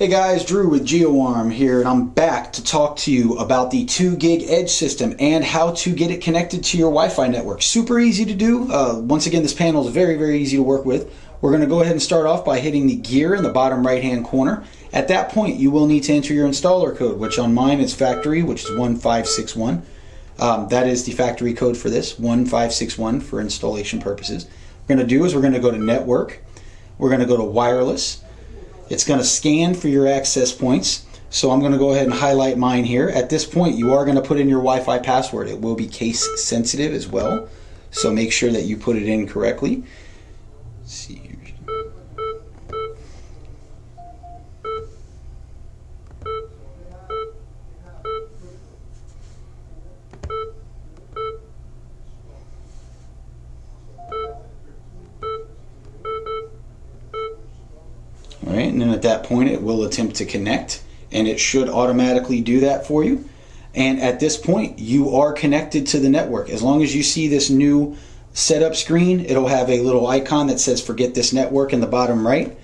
Hey guys, Drew with GeoArm here, and I'm back to talk to you about the 2GIG Edge system and how to get it connected to your Wi Fi network. Super easy to do. Uh, once again, this panel is very, very easy to work with. We're going to go ahead and start off by hitting the gear in the bottom right hand corner. At that point, you will need to enter your installer code, which on mine is factory, which is 1561. Um, that is the factory code for this, 1561 for installation purposes. What we're going to do is we're going to go to network, we're going to go to wireless it's going to scan for your access points. So I'm going to go ahead and highlight mine here. At this point, you are going to put in your Wi-Fi password. It will be case sensitive as well. So make sure that you put it in correctly. Let's see Right, and then at that point it will attempt to connect and it should automatically do that for you. And at this point you are connected to the network. As long as you see this new setup screen, it'll have a little icon that says forget this network in the bottom right.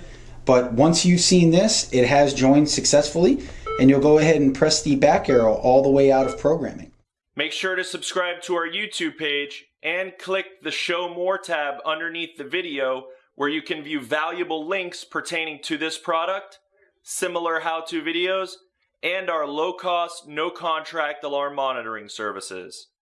But once you've seen this, it has joined successfully and you'll go ahead and press the back arrow all the way out of programming. Make sure to subscribe to our YouTube page and click the Show More tab underneath the video where you can view valuable links pertaining to this product, similar how-to videos, and our low-cost, no-contract alarm monitoring services.